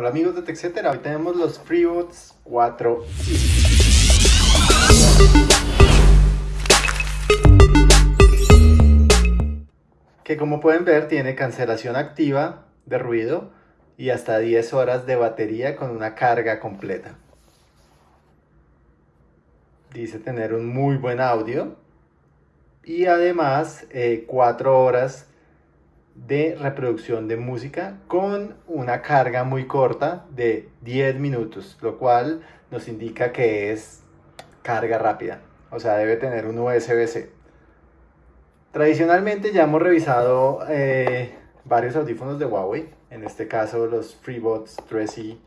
Hola amigos de TechCetera, hoy tenemos los FreeBots 4 que como pueden ver tiene cancelación activa de ruido y hasta 10 horas de batería con una carga completa. Dice tener un muy buen audio y además 4 eh, horas de reproducción de música con una carga muy corta de 10 minutos, lo cual nos indica que es carga rápida, o sea, debe tener un USB-C. Tradicionalmente ya hemos revisado eh, varios audífonos de Huawei, en este caso los FreeBots 3E,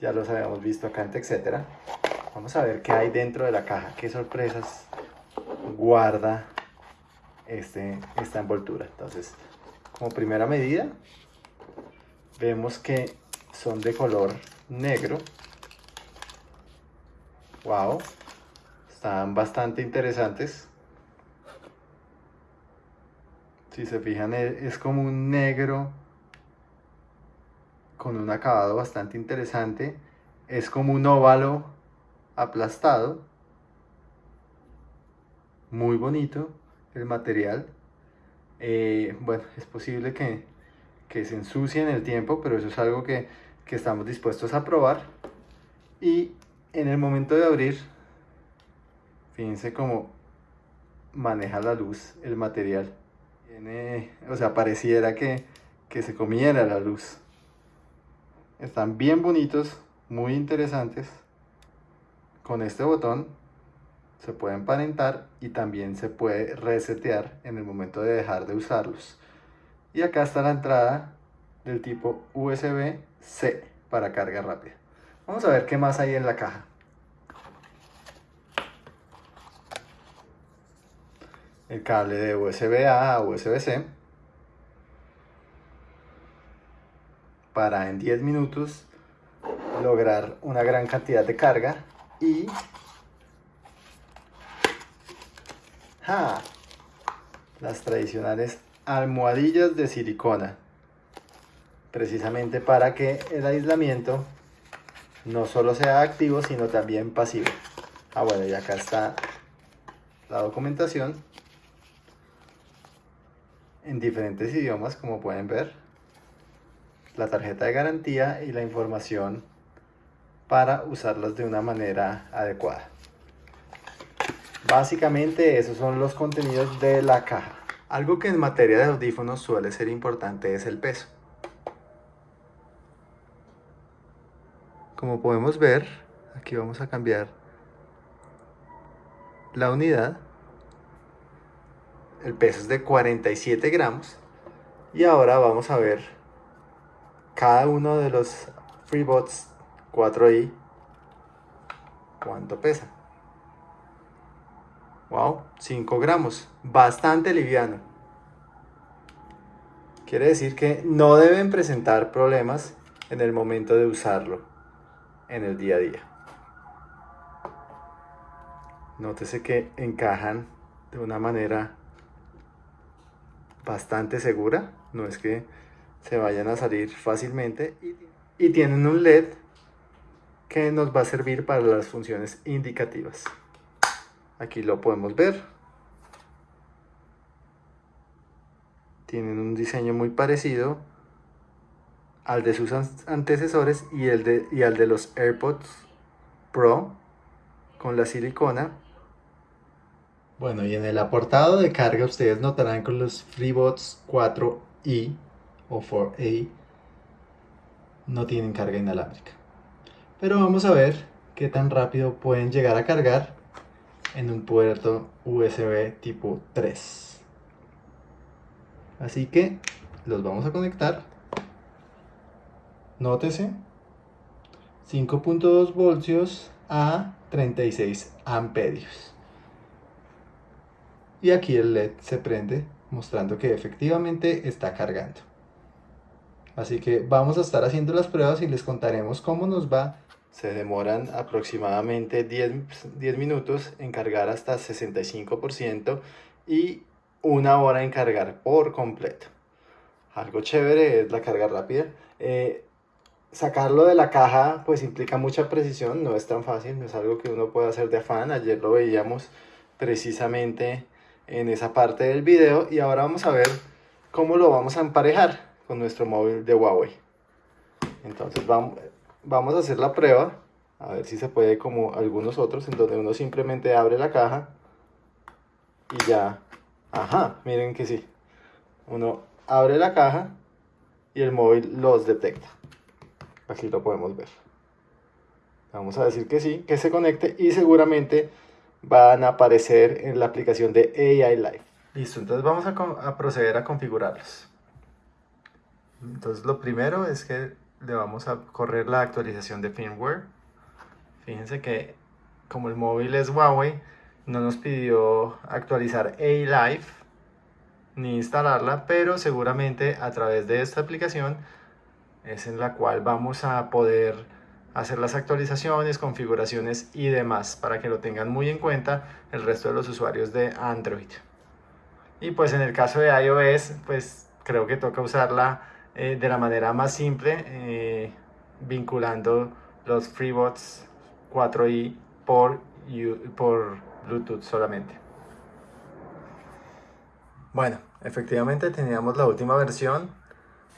ya los habíamos visto acá en etcétera. Vamos a ver qué hay dentro de la caja, qué sorpresas guarda este, esta envoltura. Entonces, como primera medida, vemos que son de color negro. Wow, están bastante interesantes. Si se fijan, e, es como un negro con un acabado bastante interesante. Es como un óvalo aplastado. Muy bonito el material. Eh, bueno, es posible que, se ensucie en el tiempo, pero eso es algo que, estamos dispuestos a probar. Y en el momento de abrir, fíjense cómo maneja la luz el material. o sea, pareciera que, que se comiera la luz. Están bien bonitos, muy interesantes. Con este botón se puede emparentar y también se puede resetear en el momento de dejar de usarlos. Y acá está la entrada del tipo USB-C para carga rápida. Vamos a ver qué más hay en la caja. El cable de USB-A a USB-C para en 10 minutos lograr una gran cantidad de carga y Las tradicionales almohadillas de silicona. Precisamente para que el aislamiento no solo sea activo, sino también pasivo. Ah, bueno, y acá está la documentación en diferentes idiomas, como pueden ver. La tarjeta de garantía y la información para usarlas de una manera adecuada. Básicamente esos son los contenidos de la caja. Algo que en materia de audífonos suele ser importante es el peso. Como podemos ver, aquí vamos a cambiar la unidad. El peso es de 47 gramos. Y ahora vamos a ver cada uno de los FreeBots 4i cuánto pesa. Wow, 5 gramos, bastante liviano. Quiere decir que no deben presentar problemas en el momento de usarlo en el día a día. Nótese que encajan de una manera bastante segura, no es que se vayan a salir fácilmente y tienen un LED que nos va a servir para las funciones indicativas. Aquí lo podemos ver. Tienen un diseño muy parecido al de sus antecesores y, el de, y al de los AirPods Pro con la silicona. Bueno, y en el aportado de carga ustedes notarán con los FreeBots 4i o 4a no tienen carga inalámbrica. Pero vamos a ver qué tan rápido pueden llegar a cargar en un puerto USB tipo 3. Así que los vamos a conectar. Nótese 5.2 voltios a 36 amperios. Y aquí el LED se prende mostrando que efectivamente está cargando. Así que vamos a estar haciendo las pruebas y les contaremos cómo nos va se demoran aproximadamente 10, minutos en cargar hasta 65% y una hora en cargar por completo. Algo chévere es la carga rápida. Eh, sacarlo de la caja pues implica mucha precisión, no es tan fácil, no es algo que uno pueda hacer de afán, ayer lo veíamos precisamente en esa parte del video y ahora vamos a ver cómo lo vamos a emparejar con nuestro móvil de Huawei. Entonces vamos, vamos a hacer la prueba, a ver si se puede como algunos otros, en donde uno simplemente abre la caja y ya, ajá, miren que sí, uno abre la caja y el móvil los detecta. Aquí lo podemos ver. Vamos a decir que sí, que se conecte y seguramente van a aparecer en la aplicación de AI Live. Listo, entonces vamos a, a proceder a configurarlos. Entonces lo primero es que le vamos a correr la actualización de firmware. Fíjense que como el móvil es Huawei, no nos pidió actualizar A-Live ni instalarla, pero seguramente a través de esta aplicación es en la cual vamos a poder hacer las actualizaciones, configuraciones y demás para que lo tengan muy en cuenta el resto de los usuarios de Android. Y pues en el caso de iOS, pues creo que toca usarla eh, de la manera más simple, eh, vinculando los FreeBots 4i por, por Bluetooth solamente. Bueno, efectivamente teníamos la última versión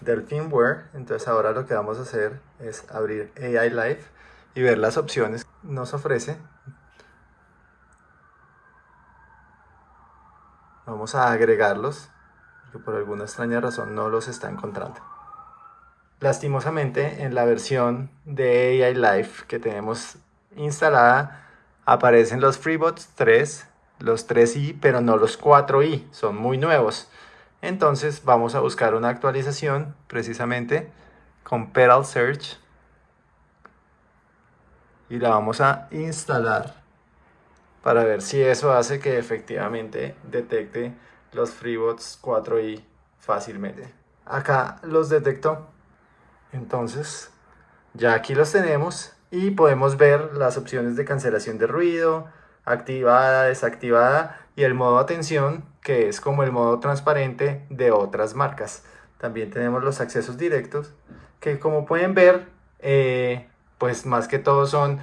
del firmware, entonces ahora lo que vamos a hacer es abrir AI Live y ver las opciones que nos ofrece. Vamos a agregarlos, que por alguna extraña razón no los está encontrando. Lastimosamente en la versión de AI Live que tenemos instalada aparecen los FreeBots 3, los 3i, pero no los 4i, son muy nuevos. Entonces vamos a buscar una actualización precisamente con Pedal Search y la vamos a instalar para ver si eso hace que efectivamente detecte los FreeBots 4i fácilmente. Acá los detectó, entonces ya aquí los tenemos y podemos ver las opciones de cancelación de ruido, activada, desactivada y el modo atención que es como el modo transparente de otras marcas. También tenemos los accesos directos que como pueden ver eh, pues más que todo son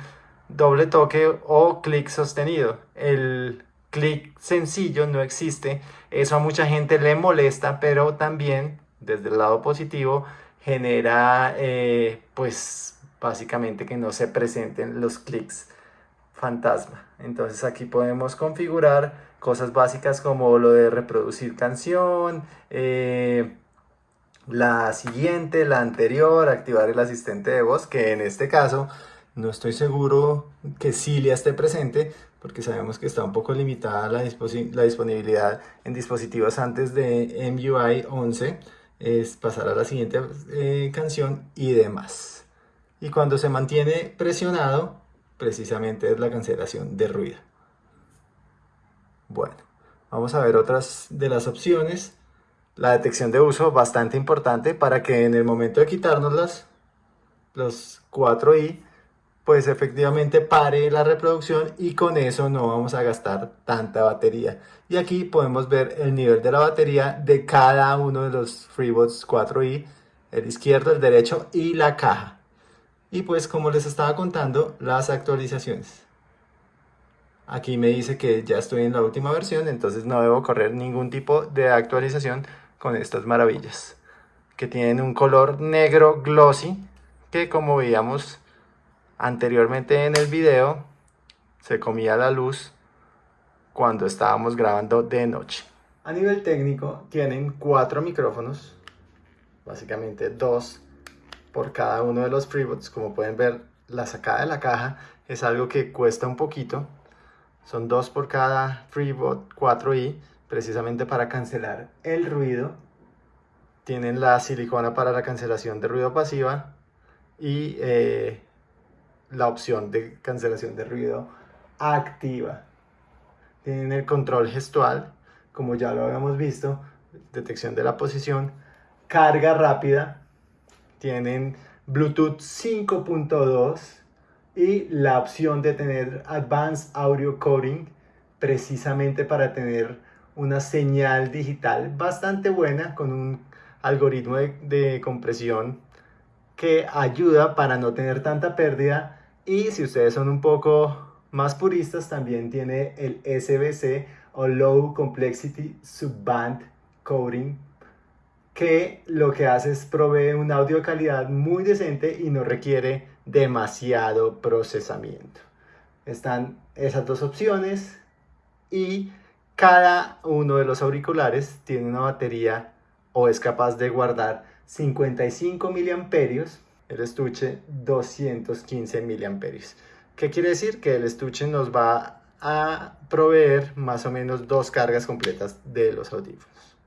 doble toque o clic sostenido. El clic sencillo no existe, eso a mucha gente le molesta pero también desde el lado positivo genera eh, pues básicamente que no se presenten los clics fantasma. Entonces aquí podemos configurar cosas básicas como lo de reproducir canción, eh, la siguiente, la anterior, activar el asistente de voz, que en este caso no estoy seguro que Cilia esté presente, porque sabemos que está un poco limitada la, la disponibilidad en dispositivos antes de MUI 11, es pasar a la siguiente eh, canción y demás. Y cuando se mantiene presionado, precisamente es la cancelación de ruido. Bueno, vamos a ver otras de las opciones. La detección de uso, bastante importante para que en el momento de quitárnoslas, los 4i, pues efectivamente pare la reproducción y con eso no vamos a gastar tanta batería. Y aquí podemos ver el nivel de la batería de cada uno de los FreeBots 4i, el izquierdo, el derecho y la caja. Y pues como les estaba contando, las actualizaciones. Aquí me dice que ya estoy en la última versión, entonces no debo correr ningún tipo de actualización con estas maravillas. Que tienen un color negro glossy, que como veíamos anteriormente en el video, se comía la luz cuando estábamos grabando de noche. A nivel técnico tienen cuatro micrófonos, básicamente dos por cada uno de los FreeBots. Como pueden ver, la sacada de la caja es algo que cuesta un poquito. Son dos por cada FreeBot 4i, precisamente para cancelar el ruido. Tienen la silicona para la cancelación de ruido pasiva y eh, la opción de cancelación de ruido activa. Tienen el control gestual, como ya lo habíamos visto, detección de la posición, carga rápida, tienen Bluetooth 5.2 y la opción de tener Advanced Audio Coding precisamente para tener una señal digital bastante buena con un algoritmo de, compresión que ayuda para no tener tanta pérdida y si ustedes son un poco más puristas también tiene el SBC o Low Complexity Subband Coding que lo que hace es proveer un audio de calidad muy decente y no requiere demasiado procesamiento. Están esas dos opciones y cada uno de los auriculares tiene una batería o es capaz de guardar 55 miliamperios, el estuche 215 miliamperios. ¿Qué quiere decir? Que el estuche nos va a proveer más o menos dos cargas completas de los audífonos.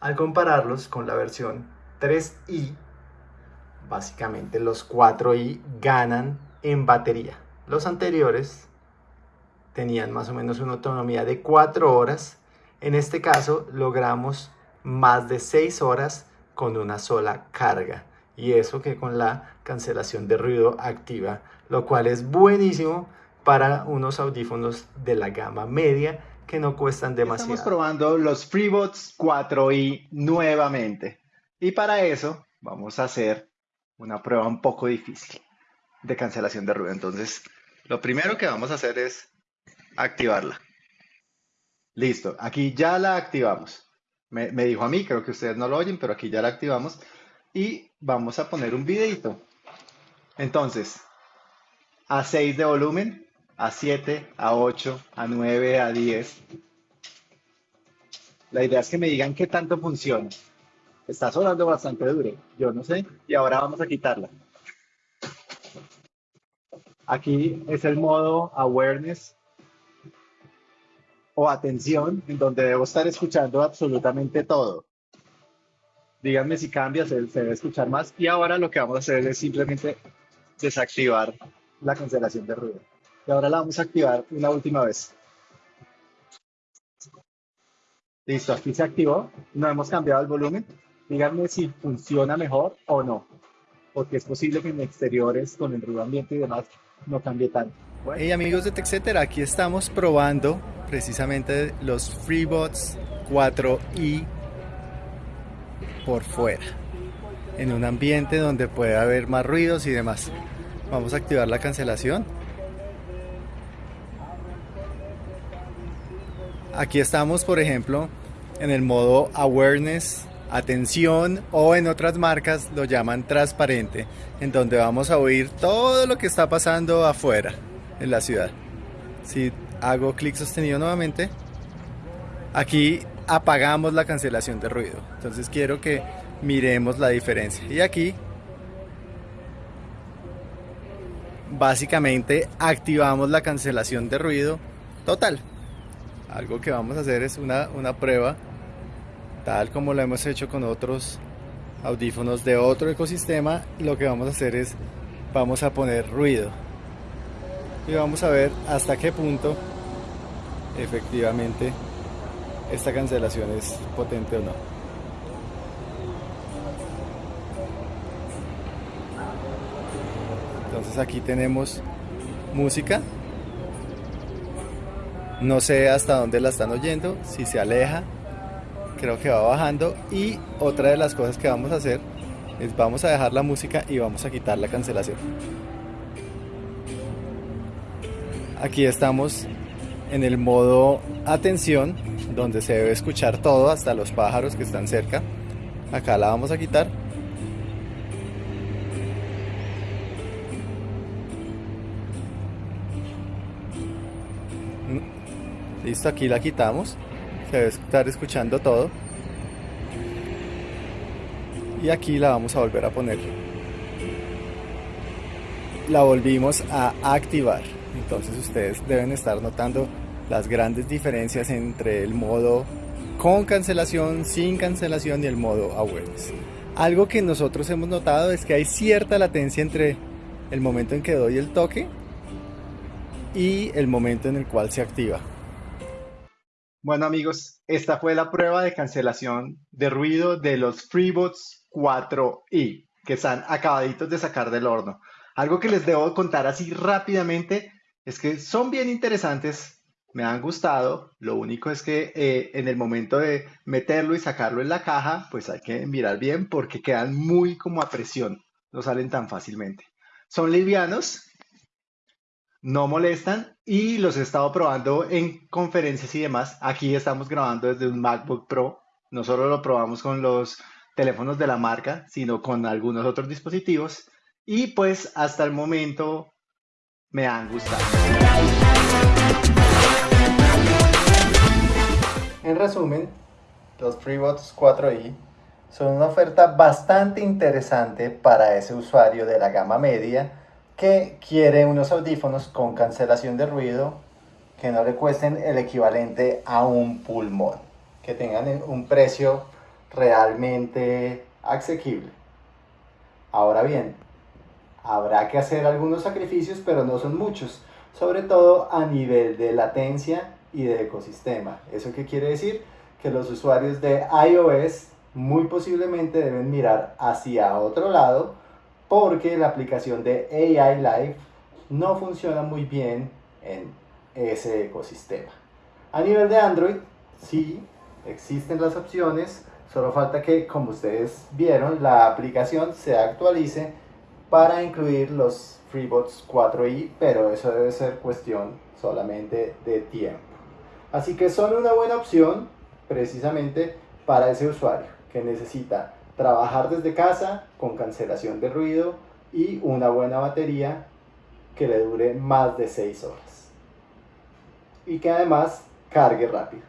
Al compararlos con la versión 3i, básicamente los 4i ganan en batería. Los anteriores tenían más o menos una autonomía de 4 horas. En este caso logramos más de 6 horas con una sola carga. Y eso que con la cancelación de ruido activa, lo cual es buenísimo para unos audífonos de la gama media que no cuestan demasiado. Estamos probando los FreeBots 4i nuevamente. Y para eso vamos a hacer una prueba un poco difícil de cancelación de ruido. Entonces, lo primero que vamos a hacer es activarla. Listo, aquí ya la activamos. Me, dijo a mí, creo que ustedes no lo oyen, pero aquí ya la activamos. Y vamos a poner un videito. Entonces, a 6 de volumen, a 7, a 8, a 9, a 10. La idea es que me digan qué tanto funciona. Está sonando bastante duro, yo no sé. Y ahora vamos a quitarla. Aquí es el modo awareness o atención, en donde debo estar escuchando absolutamente todo. Díganme si cambia, se, debe escuchar más. Y ahora lo que vamos a hacer es simplemente desactivar la cancelación de ruido. Y ahora la vamos a activar una última vez. Listo, aquí se activó. No hemos cambiado el volumen. Díganme si funciona mejor o no. Porque es posible que en exteriores, con el ruido ambiente y demás, no cambie tanto. Hey amigos de TechCetera, aquí estamos probando precisamente los FreeBots 4i por fuera en un ambiente donde puede haber más ruidos y demás. Vamos a activar la cancelación. Aquí estamos por ejemplo en el modo awareness atención o en otras marcas lo llaman transparente en donde vamos a oír todo lo que está pasando afuera en la ciudad si hago clic sostenido nuevamente, aquí apagamos la cancelación de ruido. Entonces quiero que miremos la diferencia. Y aquí básicamente activamos la cancelación de ruido total. Algo que vamos a hacer es una, una prueba, tal como lo hemos hecho con otros audífonos de otro ecosistema. Lo que vamos a hacer es, vamos a poner ruido. Y vamos a ver hasta qué punto efectivamente esta cancelación es potente o no. Entonces aquí tenemos música. No sé hasta dónde la están oyendo, si se aleja, creo que va bajando. Y otra de las cosas que vamos a hacer es vamos a dejar la música y vamos a quitar la cancelación. Aquí estamos en el modo atención, donde se debe escuchar todo, hasta los pájaros que están cerca. Acá la vamos a quitar. Listo, aquí la quitamos. Debe estar escuchando todo. Y aquí la vamos a volver a poner. La volvimos a activar. Entonces ustedes deben estar notando las grandes diferencias entre el modo con cancelación, sin cancelación y el modo awareness. Algo que nosotros hemos notado es que hay cierta latencia entre el momento en que doy el toque y el momento en el cual se activa. Bueno amigos, esta fue la prueba de cancelación de ruido de los FreeBots 4i que están acabaditos de sacar del horno. Algo que les debo contar así rápidamente es que son bien interesantes, me han gustado, lo único es que eh, en el momento de meterlo y sacarlo en la caja, pues hay que mirar bien porque quedan muy como a presión. no salen tan fácilmente. Son livianos, no molestan y los he estado probando en conferencias y demás. Aquí estamos grabando desde un MacBook Pro. No solo lo probamos con los teléfonos de la marca, sino con algunos otros dispositivos. Y pues hasta el momento me han gustado. En resumen, los FreeBots 4i son una oferta bastante interesante para ese usuario de la gama media que quiere unos audífonos con cancelación de ruido que no le cuesten el equivalente a un pulmón, que tengan un precio realmente asequible. Ahora bien, habrá que hacer algunos sacrificios, pero no son muchos, sobre todo a nivel de latencia y de ecosistema. ¿Eso qué quiere decir? Que los usuarios de iOS muy posiblemente deben mirar hacia otro lado porque la aplicación de AI Live no funciona muy bien en ese ecosistema. A nivel de Android, sí, existen las opciones, solo falta que, como ustedes vieron, la aplicación se actualice para incluir los FreeBots 4i, pero eso debe ser cuestión solamente de tiempo. Así que son una buena opción precisamente para ese usuario que necesita trabajar desde casa con cancelación de ruido y una buena batería que le dure más de 6 horas. Y que además cargue rápido.